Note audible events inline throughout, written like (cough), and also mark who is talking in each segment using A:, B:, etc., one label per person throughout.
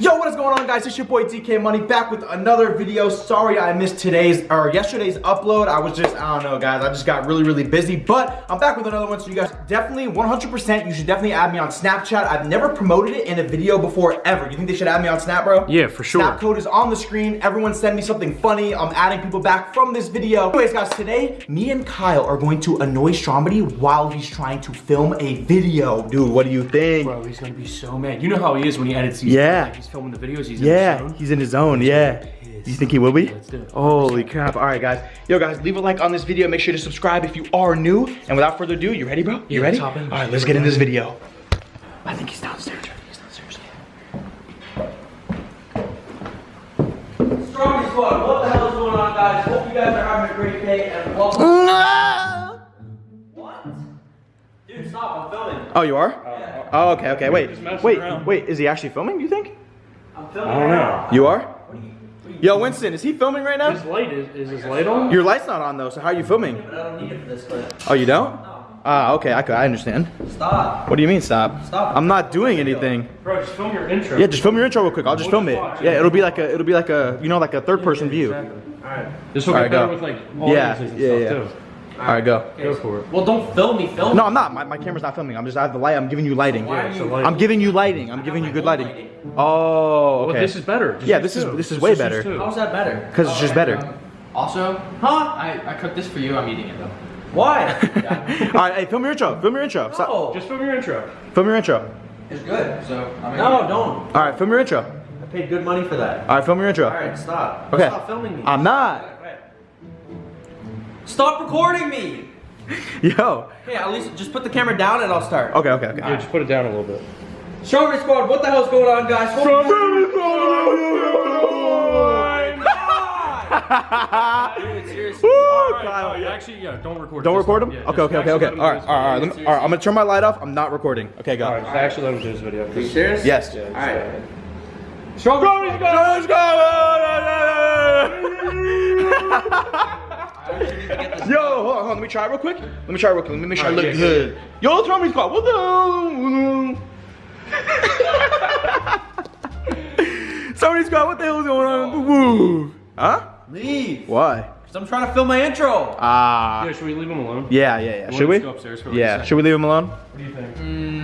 A: Yo,
B: what is going on guys? It's your boy DK Money back with another video. Sorry I missed today's or yesterday's upload. I was just, I don't know guys, I just got really, really busy. But I'm back with another one. So you guys definitely 100% you should definitely add me on Snapchat. I've never promoted it in a video before ever. You think they should add me on Snap, bro?
C: Yeah, for sure.
B: Snap code is on the screen. Everyone send me something funny. I'm adding people back from this video. Anyways guys, today me and Kyle are going to annoy Stromedy while he's trying to film a video. Dude, what do you think?
C: Bro, he's gonna be so mad. You know how he is when he edits these.
B: Yeah.
C: He's filming the videos. He's in
B: Yeah,
C: the
B: he's in his zone, yeah. You think he will be?
C: Let's do it.
B: Holy crap. All right, guys. Yo, guys, leave a like on this video. Make sure to subscribe if you are new. And without further ado, you ready, bro? You
C: Yeah,
B: ready?
C: let's hop in.
B: All right, let's get in this video. I think he's downstairs. He's downstairs.
A: Strongest squad, what the hell is going on, guys? Hope you guys are having a great day and welcome. What? Dude, stop, I'm filming.
B: Oh, you are?
A: Yeah,
B: Oh, okay, okay. Wait, wait,
C: around.
B: wait. Is he actually filming, you think?
A: I'm filming.
C: I don't know.
B: You are? Yo, Winston, is he filming right now?
C: His light is, is his light on?
B: Your light's not on, though, so how are you filming?
A: I don't need it for this clip.
B: Oh, you don't?
A: No.
B: Ah, okay, I, I understand.
A: Stop.
B: What do you mean, stop?
A: Stop.
B: I'm not doing anything.
C: Bro, just film your intro.
B: Yeah, just film your intro real quick. I'll just
C: We'll
B: film it.
C: just watch it.
B: Yeah, it'll be like a, it'll be like a, you know, like a third person view.
C: Alright. This will
B: All
C: get
B: right,
C: better
B: go.
C: with like
B: Yeah,
C: audiences and
B: yeah,
C: stuff
B: yeah.
C: too.
B: All right, go.
C: Go for it.
A: Well, don't film me, film
B: No, I'm not. My, my camera's not filming. I'm just, I have the light. I'm giving you lighting.
A: Why are
C: so
A: you?
B: I'm giving you lighting. I'm giving you good lighting. Oh, okay.
C: Well, this is better. Just
B: Yeah,
C: use
B: this is-
C: two.
B: this is way
C: use
B: better.
A: How's that better?
B: Because it's just oh, better.
D: Also,
A: Huh?
D: I, I cooked this for you. I'm eating it though.
A: Why? (laughs) (laughs)
B: All right, hey, film your intro. Film your intro. Stop.
A: no.
C: Just film your intro.
B: Film your intro.
D: It's good. So I'm
A: No, don't.
B: All right, film your intro.
A: I paid good money for that.
B: All right, film your intro.
A: Alright, stop.
B: Okay.
A: Stop filming me.
B: I'm not.
A: Stop recording me!
B: Yo.
A: Hey, at least just put the camera down and I'll start.
B: Okay, okay, okay.
C: Yeah, just put it down a little bit.
A: Strawberry Squad, what the hell's going on, guys? Hope (laughs) Dude, seriously.
B: Woo,
C: Alright,
B: Kyle.
C: no, actually, yeah, don't record.
B: Don't record
C: let-
B: him?
C: yeah,
B: Okay, okay, okay, okay.
C: let him
B: All
C: do
B: right,
C: his
B: all right, all right.
C: video.
B: Let me- all right, I'm gonna turn my light off. I'm not recording. Okay, go.
C: Alright, just actually let him do this video.
A: Are you serious?
B: Yes.
C: Yeah, just,
A: Alright.
C: uh,
A: Strawberry Squad! (laughs) (laughs)
B: Yo, hold on, hold on. Let me try it real quick. Let me try it real quick. Let me make sure I
C: Alright,
B: look
C: yeah,
B: good. Yo, throw me squad. What the hell? (laughs) Somebody squad. What the hell is going on? Woo. Huh?
A: Leave!
B: Why?
A: Because I'm trying to film my intro.
B: Ah.
C: Yeah, should we leave him alone?
B: yeah, yeah, yeah.
C: You
B: Should we?
C: go upstairs for like a
B: Yeah. Should we leave him alone?
C: What do you think?
A: Mm,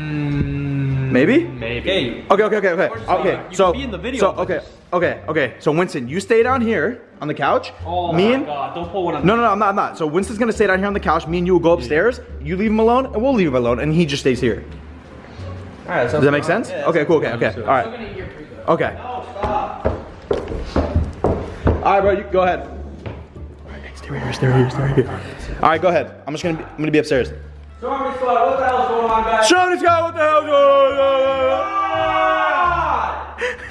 B: Maybe.
C: Maybe.
A: Okay.
B: Okay, okay, okay, okay.
A: course You
B: so
A: can be in the video,
B: So okay, okay, okay. So Winston, you stay down here on the couch.
C: Oh
B: me
C: my
B: and
C: god, don't pull one on
B: no, no, no, I'm not, I'm not. So Winston's gonna stay down here on the couch. Me and you will go upstairs. You leave him alone, and we'll leave him alone, and he just stays here.
A: Alright,
B: Does that make sense? Okay, cool. Okay, okay. All right.
D: gonna eat your pre though.
B: Okay.
A: Stop.
B: All right, bro. You go ahead. All right, stay right here. Stay right here. Stay right here. All right, go ahead. I'm just gonna be, I'm gonna be upstairs.
A: Strawberry Squad, what the hell's going on, guys?
B: Show this guy what the hell's going on.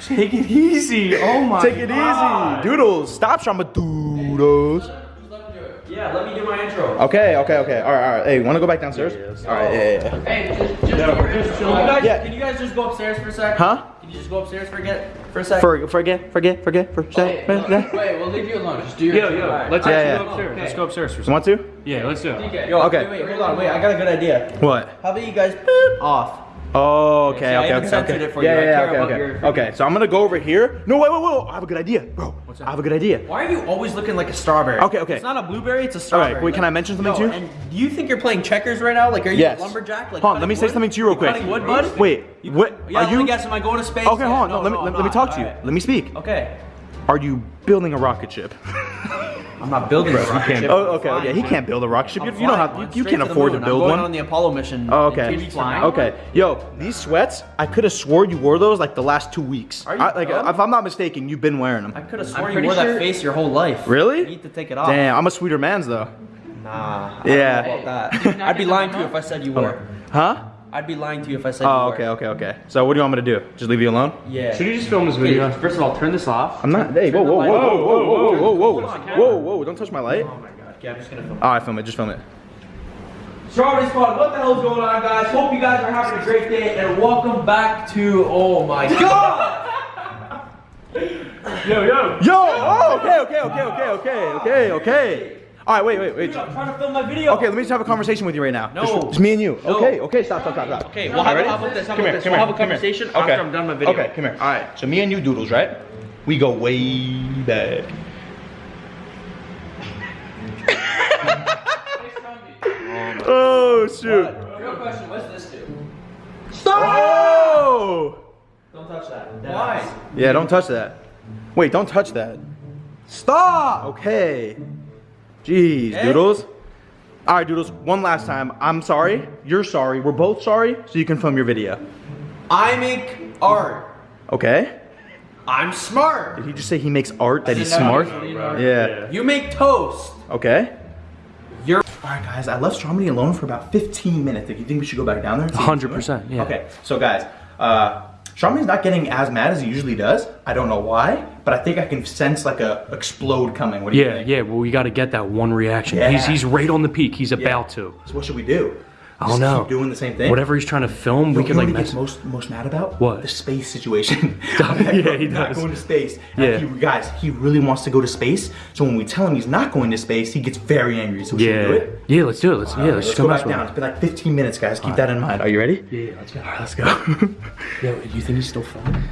B: (laughs)
C: Take it easy. Oh my
B: Take it easy, doodles. Stop, Shama doodles.
A: Yeah, let me do my intro.
B: Okay, okay, okay. All right, all right. Hey, want to go back downstairs? all right, yeah, yeah, yeah.
D: Hey, just, just
C: Yeah,
D: eat
C: we're
D: your
C: just
D: intro.
C: chilling.
A: Can you guys,
B: Yeah.
A: can you guys just go upstairs for a sec?
B: Huh?
A: Can you just go upstairs for a get for a sec?
B: For, forget, forget, forget, for
D: Hey, look,
B: forget.
D: wait, we'll leave you alone. Just do your
C: Yeah,
D: intro.
C: yeah. Let's
B: Yeah, yeah.
C: go upstairs.
A: Okay.
C: Let's go upstairs for a
B: You
C: second.
B: want to?
C: Yeah, let's do it.
D: DK.
A: Yo,
B: Okay.
A: wait, wait, hold on, wait, I got a good idea.
B: What?
A: How about you guys boop off?
B: Oh, okay,
A: See, I
B: okay, okay, okay.
A: it for
B: yeah,
A: you.
B: Yeah, okay, okay. Okay, so I'm gonna go over here. No, wait, wait, wait. I have a good idea, bro. What's that? I have a good idea.
A: Why are you always looking like a strawberry?
B: Okay, okay.
A: It's not a blueberry, it's a strawberry.
B: right, wait. Can I mention something
A: Yo,
B: to you?
A: And do you think you're playing checkers right now? Like, are you
B: Yes.
A: a lumberjack? Like,
B: Hold on, let
A: cutting
B: me say something to you real quick.
A: Cutting wood, bud?
B: Wait, what?
A: Yeah,
B: Are
A: let me
B: you?
A: guess. Am I going to space?
B: Okay,
A: Yeah,
B: hold on.
A: no,
B: No, let me let, me talk to you. Let me speak.
A: Okay.
B: Are you building a rocket ship? (laughs)
A: I'm not building a rocket ship.
B: oh, okay,
A: flying.
B: okay. He can't build a rocket ship. You, you know
A: flying,
B: how
A: man,
B: you, you
A: straight
B: can't
A: to
B: afford to
A: moon.
B: build
A: I'm going
B: one.
A: on the Apollo mission.
B: Oh, okay. Okay. Yo, these sweats, I could have swore you wore those like the last two weeks.
A: Are you
B: I, like,
A: dumb?
B: if I'm not mistaken, you've been wearing them.
A: I could have
D: I'm
A: sworn you wore
D: sure-
A: that face your whole life.
B: Really?
A: You need to take it off.
B: Damn, I'm a sweeter man's though.
A: Nah. I
B: Yeah.
A: Don't know about that. I'd be lying to you if I said you were.
B: Huh?
A: I'd be lying to you if I said
B: Oh,
A: were.
B: okay, okay, okay. So what do you want me to do? Just leave you alone?
A: Yeah.
C: Should you just film this video? First of all, turn this off.
B: I'm not. Hey, whoa, whoa, whoa, whoa, whoa, whoa, whoa, whoa, whoa, whoa, whoa! Don't touch my light.
A: Oh my god. Okay, I'm just gonna film.
B: All right, film it. Just film it.
A: Strawberry Squad, what the hell's going on, guys? Hope you guys are having a great day, and welcome back to. Oh my (laughs) god!
C: Yo, yo.
B: Yo! Oh, okay, okay, okay, okay, okay, okay, okay. All right, wait, wait, wait.
A: I'm trying to film my video.
B: Okay, let me just have a conversation with you right now.
A: No.
B: Just, just me and you.
A: No.
B: Okay, okay, stop, stop, stop, stop.
A: Okay, we'll have,
B: Ready?
A: how about this? How
B: Come
A: about
B: here,
A: this?
B: come
A: We'll
B: here,
A: have a
B: come here.
A: conversation
B: Okay.
A: after I'm done my video.
B: Okay, come here. All right, so me and you, Doodles, right? We go way back. (laughs) Oh shoot!
D: Real question, what's this do?
B: Oh!
A: Don't touch that.
D: Why?
B: Yeah, don't touch that. Wait, don't touch that. Stop! Okay. Jeez,
A: Okay.
B: Doodles. All right, Doodles, one last time. I'm sorry. You're sorry. We're both sorry, so you can film your video.
A: I make art.
B: Okay?
A: I'm smart.
B: Did he just say he makes art that he's
D: didn't know
B: smart?
D: he.
B: Yeah.
A: You make toast.
B: Okay.
A: You're.
B: All right, guys. I left Stromedy alone for about 15 minutes. Do you think we should go back down there? and see what he's
C: 100%, yeah.
B: Okay. So, guys, uh, Stromedy's not getting as mad as he usually does. I don't know why, but I think I can sense like a explode coming. What do you
C: Yeah,
B: think?
C: yeah. Well, we got to get that one reaction.
B: Yeah.
C: He's he's right on the peak. He's about to.
B: So what should we do?
C: I don't
B: Just
C: know.
B: Keep doing the same thing.
C: Whatever he's trying to film,
B: Yo,
C: we
B: you
C: can like
B: what he
C: mess.
B: most most mad about?
C: What?
B: The space situation. (laughs) (laughs)
C: Yeah, he
B: not
C: does.
B: going to space.
C: Yeah.
B: he- guys, he really wants to go to space. So when we tell him he's not going to space, he gets very angry. So should we do
C: Yeah,
B: it?
C: yeah. Let's do it. Let's yeah.
B: Alright,
C: Let's,
B: let's
C: just
B: go back down.
C: him.
B: It's been like 15 minutes, guys. Keep that in mind. Are you ready?
C: Yeah, yeah, let's go.
B: Alright, let's go. (laughs)
C: Yo, do you think he's still filming?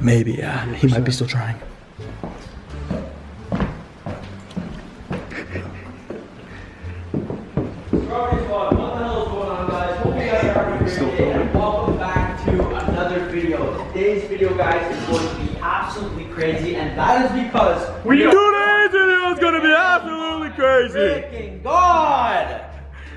B: Maybe, yeah. He might be still trying.
A: Welcome back to another video. Today's video, guys, is going to be absolutely crazy, and that is because
C: We
B: Today's video is gonna be absolutely crazy.
A: freaking God.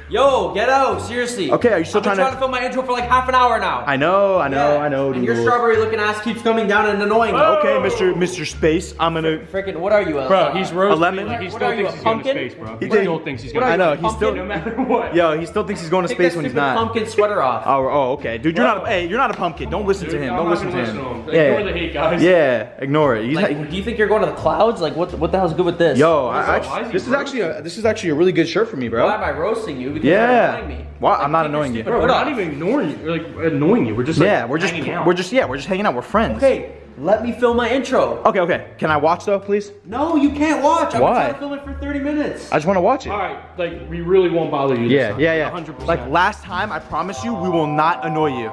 A: Yo, get out! Seriously.
B: Okay, are you still
A: I've been
B: trying to-
A: trying to film my intro for like half an hour now.
B: I know, I know,
A: Yeah.
B: I know.
A: And your strawberry looking ass keeps coming down and annoying me.
B: Okay, Mr. Mr. Space, I'm gonna.
A: Freaking, what are you? uh,
C: Bro, he's A
B: lemon?
C: Like, he
A: What
C: still
A: are you,
C: thinks
A: a
C: he's going to
A: pumpkin?
C: space, bro.
B: He
C: He
B: think-
C: still thinks he's going to
B: I know,
A: you,
B: he's still.
A: pumpkin?
C: No matter what.
B: Yo, he still thinks he's going to
A: Take
B: space when he's not.
A: pumpkin sweater off.
B: Oh, oh, okay, dude, you're not. A, hey, you're not a pumpkin. Don't listen to him.
C: I'm
B: Don't listen to him.
C: him.
B: Yeah,
C: Ignore the hate, guys.
B: yeah, ignore it.
A: Like, do you think you're going to the clouds? Like, what? What the hell's good with this?
B: yo,
C: Why is
B: I,
C: that- why
B: actually,
C: is he
B: this is actually a this is actually a really good shirt for me, bro.
A: Why am I roasting you? Because
B: Yeah.
A: annoying me.
B: Why?
A: Like,
B: I'm not annoying you.
C: Bro, we're not even ignoring you. We're like annoying you. We're just like
B: yeah, we're just
C: hanging out.
B: we're just yeah, we're just hanging out. We're friends.
A: Okay, let me film my intro.
B: Okay, okay. Can I watch though, please?
A: No, you can't watch. I've
B: Why?
A: been trying to film it for 30 minutes.
B: I just want to watch it.
C: All right, like we really won't bother you.
B: Yeah, yeah, yeah.
C: 100%.
B: Like last time, I promise you, we will not annoy you.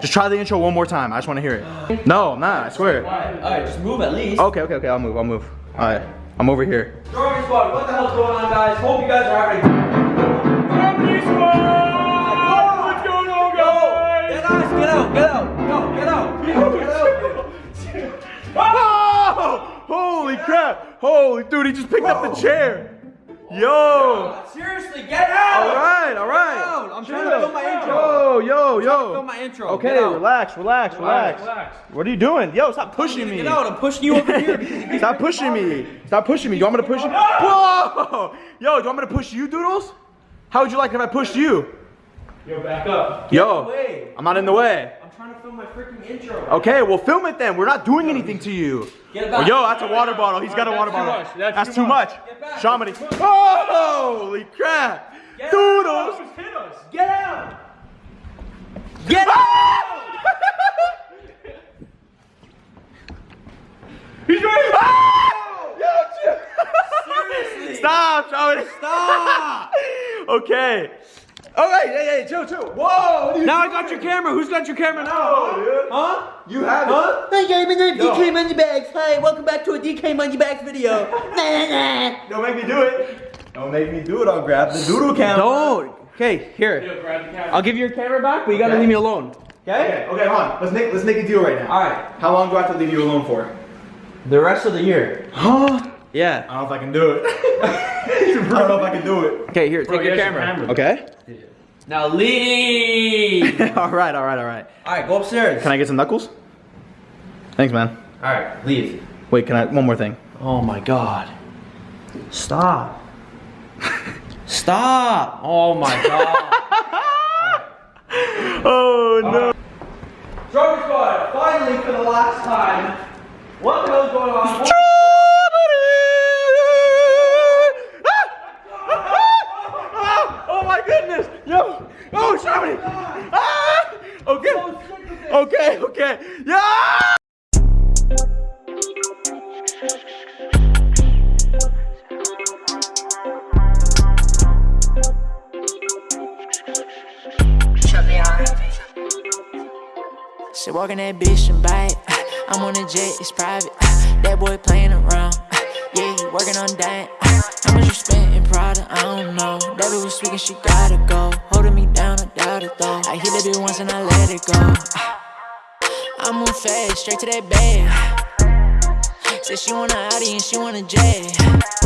B: Just try the intro one more time. I just want to hear it. No, I'm not. I swear.
A: Alright, just move at least.
B: Okay, okay, okay. I'll move. I'll move. All right. I'm over here.
A: Squad, what the hell's going on, guys? Hope you guys are having Yo, guys, get out, get out, get out, get out.
B: Oh! Holy crap! Holy dude, he just picked up the chair. Yo!
A: Seriously, get out!
B: All right, all
A: Get
B: right.
A: out. I'm trying to film my intro.
B: Yo, yo, yo.
A: Film my intro.
B: Okay, relax, relax, relax.
C: relax.
B: What are you doing? Yo, stop pushing me.
A: Get out, I'm pushing you over here. because (laughs) you keep
B: Stop pushing me. Stop pushing me. You want me to push you? Whoa! Yo, do you want me to push you, Doodles? How would you like if I pushed you?
C: Yo, back up.
B: Yo. I'm not in the way.
A: I'm trying to film my freaking intro.
B: Okay, well film it then. We're not doing anything to you.
A: Get it
B: Oh,
A: back.
B: yo, that's a water bottle. He's got a water
C: too
B: bottle.
C: much. That's
B: That's
C: too
B: too much.
A: Get back.
B: Shamani. Oh, holy crap.
A: Get
B: Doodles.
C: Hit us.
A: Get out! Get out! (laughs)
C: He's right.
B: Ah! Stop, Shamani.
A: Stop! (laughs)
B: Okay. All right, yeah, yeah, chill, chill. Whoa. what are you
A: Now I got your camera. Who's got your camera now?
B: Oh, dude.
A: Huh?
B: You have
A: Huh?
B: it.
E: Hi guys, my name's
B: Yo.
E: DK Moneybags. Hi, welcome back to a DK Moneybags video. (laughs)
B: Don't make me do it. Don't make me do it. I'll grab the doodle camera.
A: Don't. Okay, here.
C: Yo, grab the camera.
A: I'll give you your camera back, but you gotta
B: Okay.
A: leave me alone.
B: Okay, okay, hold on. Let's make let's make a deal right now.
A: All right.
B: How long do I have to leave you alone for?
A: The rest of the year.
B: Huh?
A: Yeah.
B: I don't know if I can do it. (laughs) I don't know if I can do it.
A: Okay, here,
C: Bro,
A: take your
C: here's
A: camera.
B: Okay.
A: Now leave. (laughs)
B: all right, all right, all right.
A: All right, go upstairs.
B: Can I get some knuckles? Thanks, man.
A: All right, leave.
B: Wait, can I? One more thing.
A: Oh my God. Stop. Stop. Oh my God. (laughs)
B: Oh no.
A: Strawberry Squad, finally for the last time. What the hell's going on?
B: Oh, Germany! Ah! Okay. Okay, okay. Yeah!
F: She walking that bitch and bite. (laughs) I'm on a jet, it's private. (sighs) That boy playing around. (sighs) Yeah, he working on that. (sighs) How much you spent in Prada? I don't know. That bitch was speaking, she gotta go. Holding me down, I doubt it though. I hit bitch once and I let it go. I move fast, straight to that bed. Said she want a Audi and she want a jet.